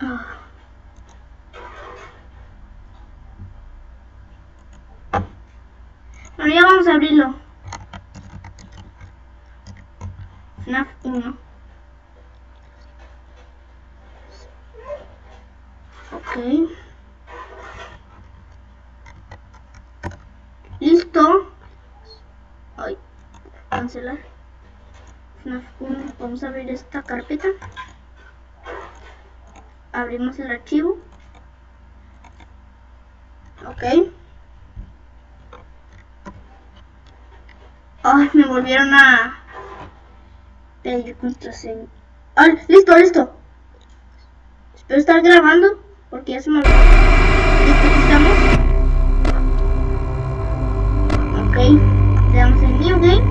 Ah. Bueno, ya vamos a abrirlo. FNAF 1. Ok. Listo. Ay, cancelar. FNAF 1. Vamos a abrir esta carpeta. Abrimos el archivo. Ok. Ay, me volvieron a pedir contraseña. Ah, listo, listo. Espero estar grabando porque ya se me olvidó. Listo, aquí estamos. Ok, le damos el New Game.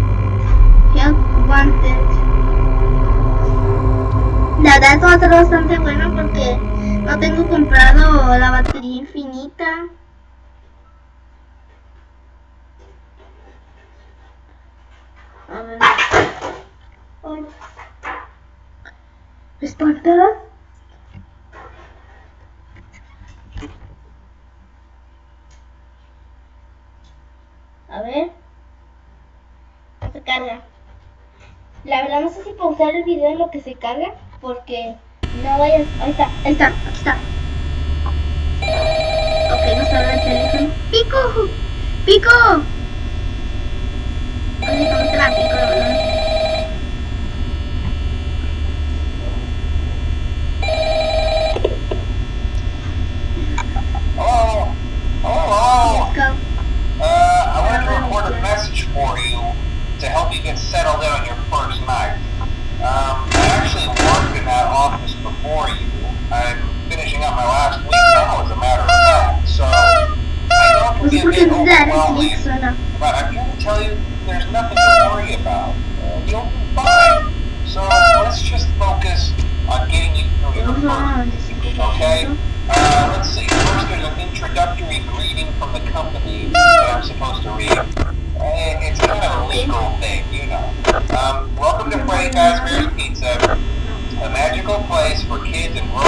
Help Wanted. La verdad esto va bastante bueno porque no tengo comprado la batería infinita. A ver. Ay. ¿Me espantas? A ver. Se carga. La verdad no sé si pausar el video en lo que se carga. Porque no vayas. Ahí está, ahí está, aquí está. Ok, nos habla el teléfono. ¡Pico! ¡Pico! Así como tráfico, ¿no?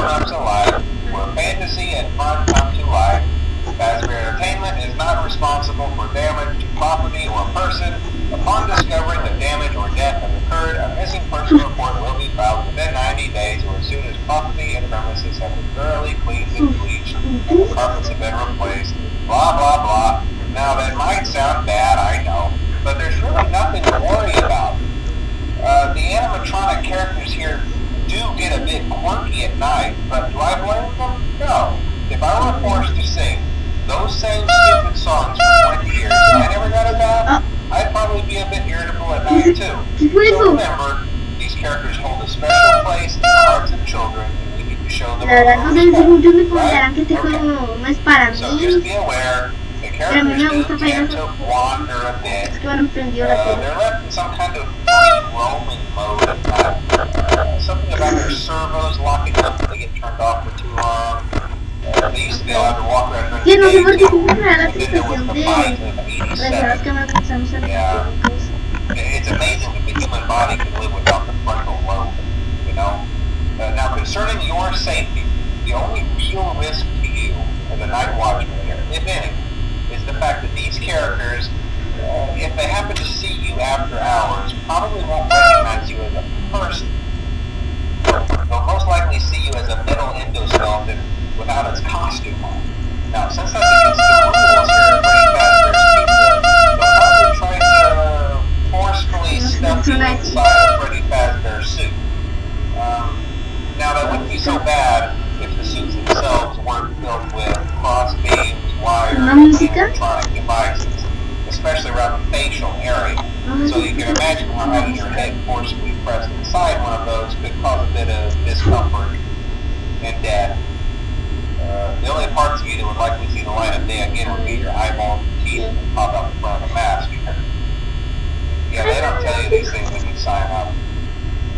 Kids and grown-ups where fantasy and fun come to life. Fazbear Entertainment is not responsible for damage to property or person. Upon discovering that damage or death has occurred, a missing person report will be filed within 90 days or as soon as property and premises have been thoroughly cleaned and bleached and the carpets have been replaced. Blah, blah, blah. Now, that might sound bad, I know, but there's really nothing to worry about. Uh, the animatronic characters here do get a bit quirky at night, La verdad, no sé respect, muchos me que este juego no es para mí. Pero a mí me gusta do tend Final to wander a bit. Es que me prendió la Uh, tele. something about their servos locking up if they get turned off for too long. Que no sé por qué too. siempre me da la sensación de 87. que en. Wires, ¿Una and música? devices, especially around the facial area. So you can imagine how having your head forcibly pressed inside one of those could cause a bit of discomfort and death. Uh, the only parts of you that would likely see the light of day again would be your eyeballs and teeth that pop out the front of the mask. Yeah, they don't tell you these things when you sign up.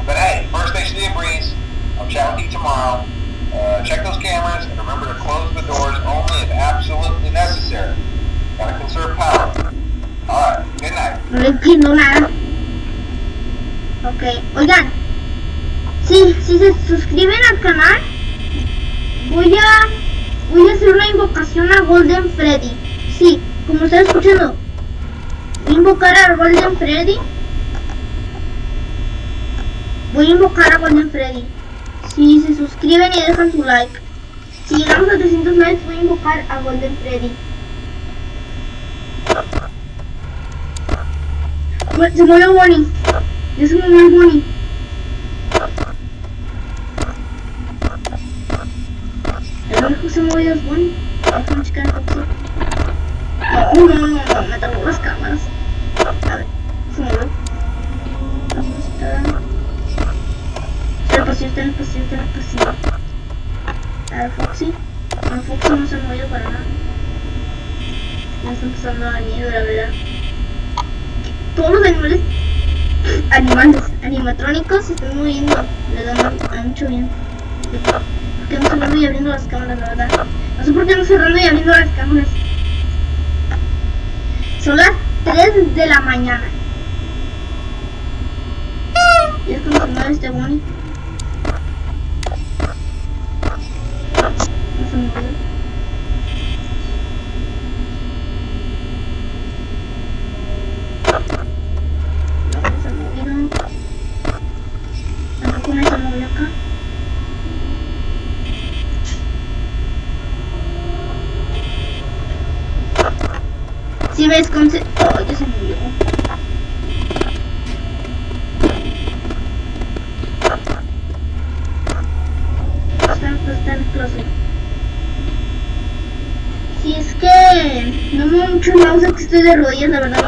But hey, first the breeze. I'll chat with you tomorrow. Uh, check those cameras and remember to close the doors only if absolutely necessary. Gotta conserve power. Alright, good night. No. Ok, oigan. Sí, si se suscriben al canal, voy a voy a hacer una invocación a Golden Freddy. Sí, como está escuchando. Voy a invocar a Golden Freddy. Voy a invocar a Golden Freddy. Si se suscriben y dejan su like. Si llegamos a 300 likes voy a invocar a Golden Freddy. Se movió Bonnie. Ya se el Bonnie. El único se movió es Bonnie. Checar el Foxy. No, no, no, no, me tapó las cámaras. A ver, se movió. Vamos a estar. Está en el pasillo, está en el pasillo, está en el pasillo. A ver, Foxy. No, Foxy no se ha movido para nada. Me está empezando a dar miedo, la verdad. Todos los animales, animales, animatrónicos se están moviendo. Le dan a, a mucho bien. ¿Por qué no cerrando y abriendo las cámaras, la verdad? No sé por qué no cerrando y abriendo las cámaras. Son las 3 de la mañana. Y es como se mueve este Bonnie. No se mueve. No se ha movido. Tampoco me se movió acá. Si ves con se... Oh, ya se movió. Está, está en el closet. Si es que no me mucho el mouse es que estoy de rodillas,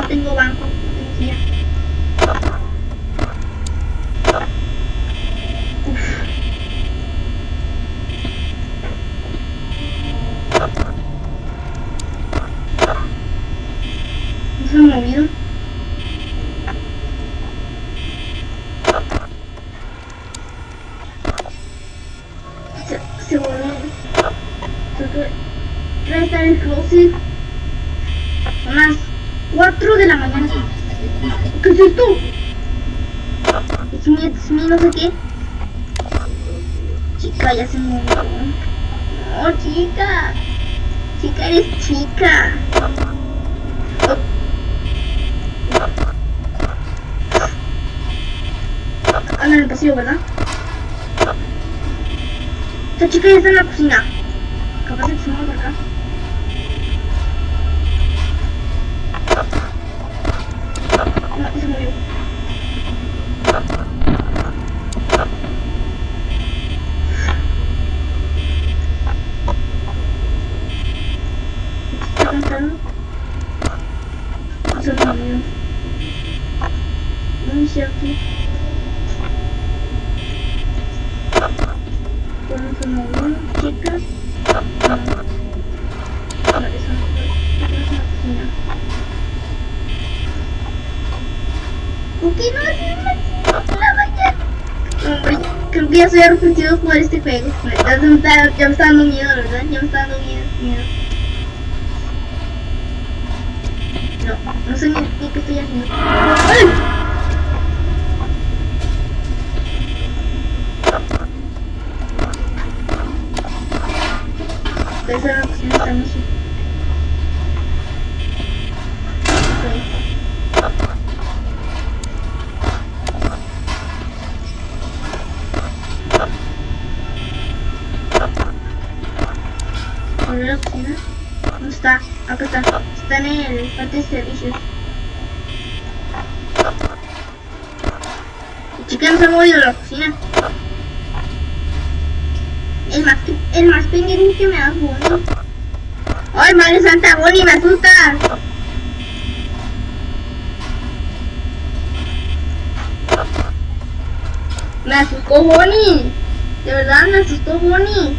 Chica, eres chica. En el pasillo, ¿verdad? Esta chica ya está en la cocina. Capaz de que se acá. No haces una la mañana? Hombre, creo que ya soy arrepentido jugar este juego. Ya me está, ya me está dando miedo, ¿verdad? Ya me está dando miedo. miedo. No, no sé ni, ni qué estoy haciendo. ¡Ay! Esa es la cocina está Michi. Ok. ¿Dónde la cocina? ¿Dónde está? Acá está. Está en el parte de servicios. Chica no se ha movido de la cocina. El más, el más pendiente que me da Bonnie. ¡Ay, madre santa, Bonnie, me asusta! Me asustó Bonnie. De verdad, me asustó Bonnie.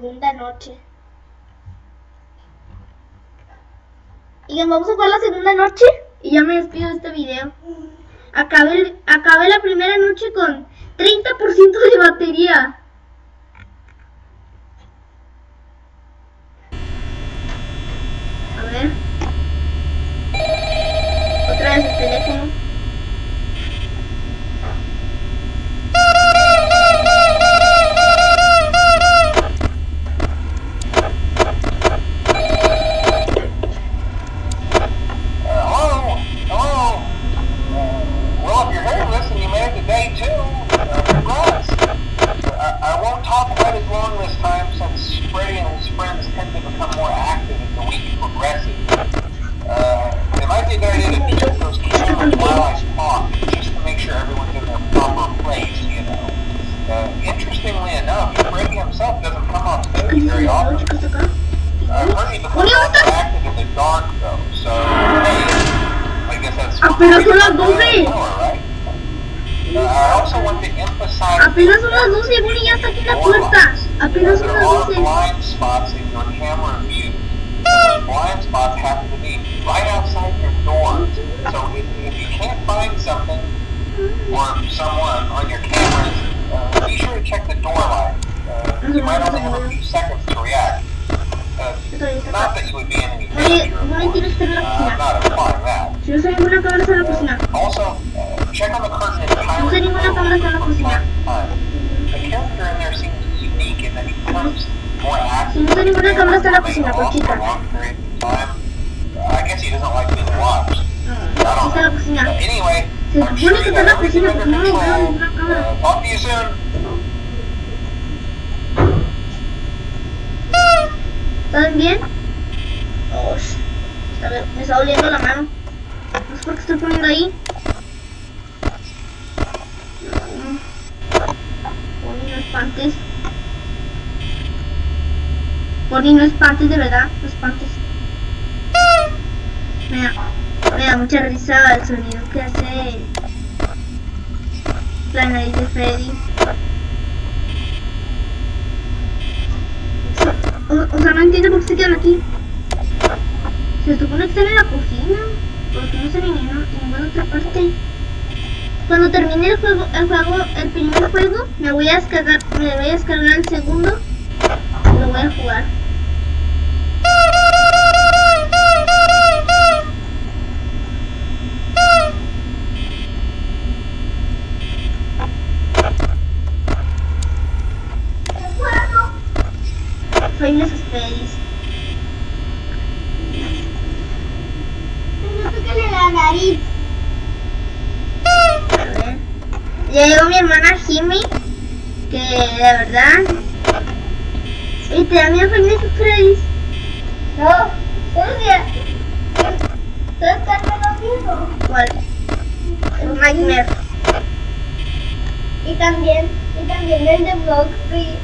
Segunda noche. Y vamos a jugar la segunda noche. Y ya me despido de este video. Acabé, acabé la primera noche con 30% de batería. Also want to emphasize Apenas son las 12, Bonnie ya está aquí la puerta. Apenas are 12. blind spots in your camera view. Those blind spots happen to be right outside your door. So if, if you can't find something or someone on your cameras, uh, be sure to check the door light. Uh, you might only have a few seconds to react. Not that you would be in any danger, uh, not implying that. Also, check on the curtain in Tyler's uh, The character in there seems unique and then he becomes more active. I guess he doesn't like being watched. I don't know. Anyway, I'm sure you guys are under control. Talk to you soon. ¿Están bien? Me está doliendo la mano. No sé por qué estoy poniendo ahí. Bonnie, no espantes. Bonnie, no espantes, de verdad. No espantes. Me da, me da mucha risa el sonido que hace la nariz de Freddy. No entiendo por se quedan aquí. Se supone que están en la cocina. ¿Por qué no están en ninguna, en ninguna otra parte? Cuando termine el juego, el juego, el primer juego, me voy a descargar, me voy a descargar el segundo y lo voy a jugar. Soy unos Freddy's. No tócale la nariz. A ver. Ya llegó mi hermana Jimmy, que de verdad. Y te da miedo Five Freddy's. No, que. Solo Carmen mismo. ¿Cuál? El Nightmare. Y también, y también el de Street.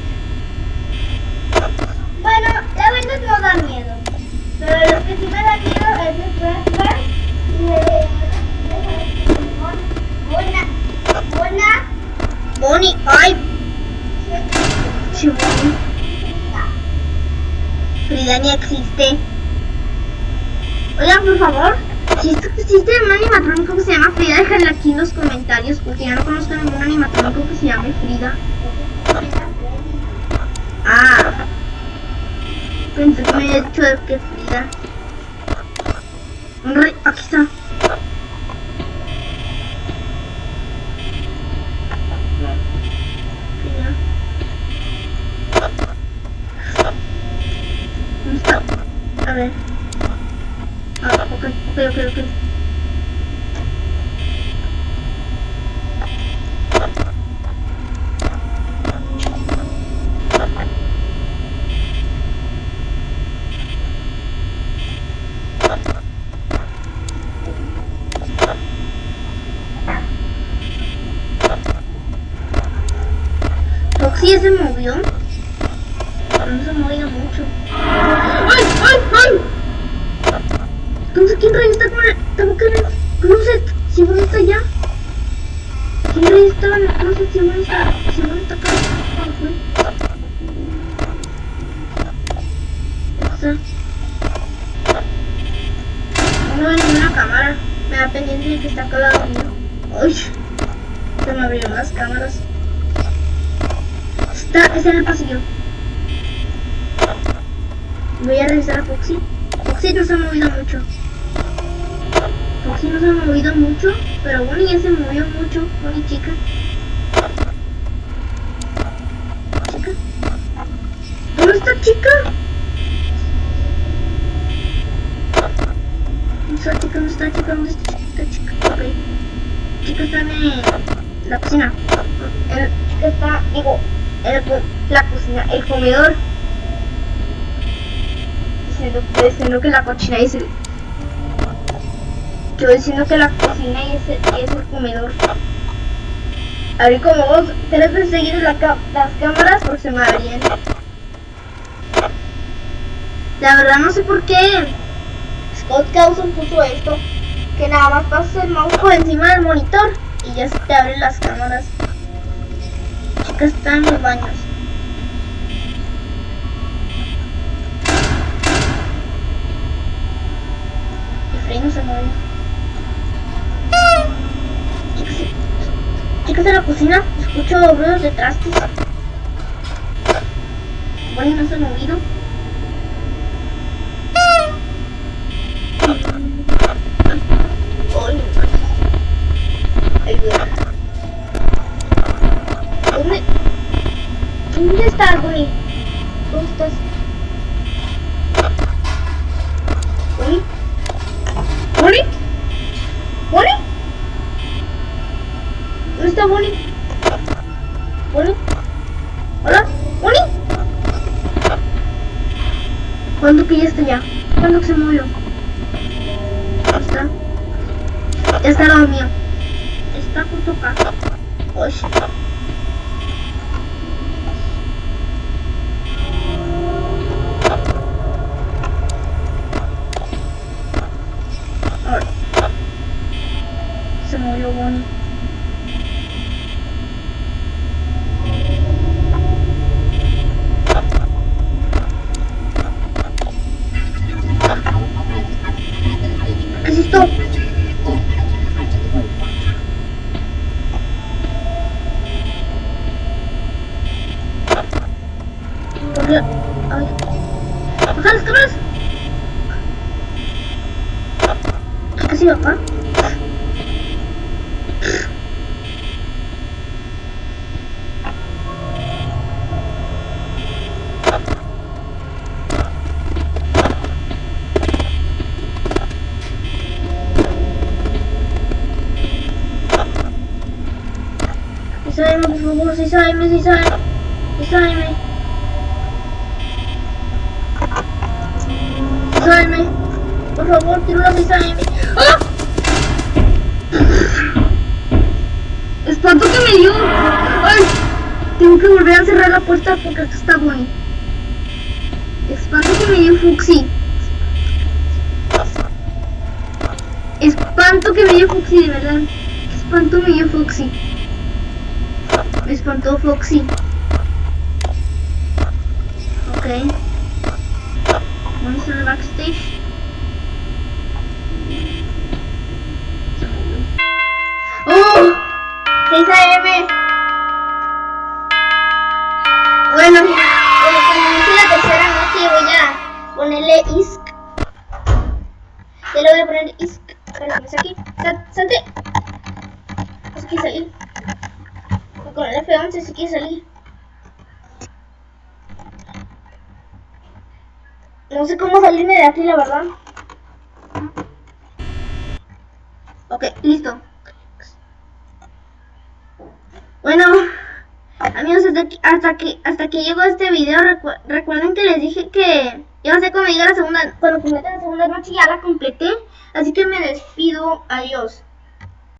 Bueno, la verdad no da miedo. Pero lo que sí me da miedo es el flashback y. Mona. Bonnie, ay. Frida ni existe. Oigan, por favor, si existe un animatrónico que se llama Frida, déjenlo aquí en los comentarios, porque ya no conozco ningún animatrónico que se llame Frida. Ah. Pensé que me había dicho que Frida. Aquí está. Frida. ¿Dónde está? A ver. Ah, ok, ok, ok, ok. Roxy ya se movió. No se ha movido mucho. ¿quién rayos está con el... Estaba acá en el closet? Si bueno está allá. ¿Quién rayos estaba en el closet? Si bueno está... Si bueno está acá. ¿Cuál fue? Está... No hay ninguna cámara. Me da pendiente de que está acá al lado mío. Uy. Se me abrieron las cámaras. Está, está en el pasillo. Voy a revisar a Foxy. Foxy no se ha movido mucho. Foxy no se ha movido mucho, pero Bonnie ya se movió mucho. Bonnie chica. Chica. ¿Dónde está chica? ¿Dónde está chica? ¿Dónde está chica? ¿Dónde está chica? chica? Ok. Chica está en la cocina. El, chica está, digo, el la cocina, el comedor. Diciendo, diciendo que la cocina es el... Yo diciendo que la cocina es el, es el comedor. Abrí como dos, tres veces seguidas las cámaras por se me abrían. La verdad no sé por qué Scott Cawson puso esto. Que nada más pasas el mouse por encima del monitor y ya se te abren las cámaras. Chica está en los baños. Y Frey no se mueve. Chicas, en la cocina, escucho ruidos de trastes. Bonnie no se movido. Ay, no. Ayuda. ¿Dónde? ¿Dónde estás, Bonnie? ¿Dónde estás? ¿Bonnie? ¿Bonnie? ¿Bonnie? ¿Dónde está Bonnie? ¿Bonnie? ¿Hola? ¿Bonnie? ¿Cuándo que ya está ya? ¿Cuándo que se movió? ¿Dónde está? Ya está lado mío. Está justo acá. Uy. Ahora. Se movió Bonnie. ¿Qué es esto? ¿Por qué? Ay. ¡Baja las cámaras! ¿Qué casi acá? Sísáeme, por ¡Ah! Espanto que me dio. Ay, tengo que volver a cerrar la puerta porque acá está Bonnie. Espanto que me dio Fuxi. Espanto que me dio Fuxi, de verdad. Espanto me dio Foxy. Me espantó Foxy. Ok. Vamos al backstage. 6 AM. Bueno, como dice la tercera noche voy a ponerle ISK. Ya le voy a poner ISK. Sal- Salte. No se quiere salir. Con el F11 se quiere salir. No sé cómo salirme de aquí, la verdad. Ok, listo. Bueno, amigos, hasta aquí, hasta aquí, llegó este video. Recu- recuerden que les dije que iba a ser cuando llegue la segunda, cuando complete la segunda noche, ya la completé. Así que me despido. Adiós.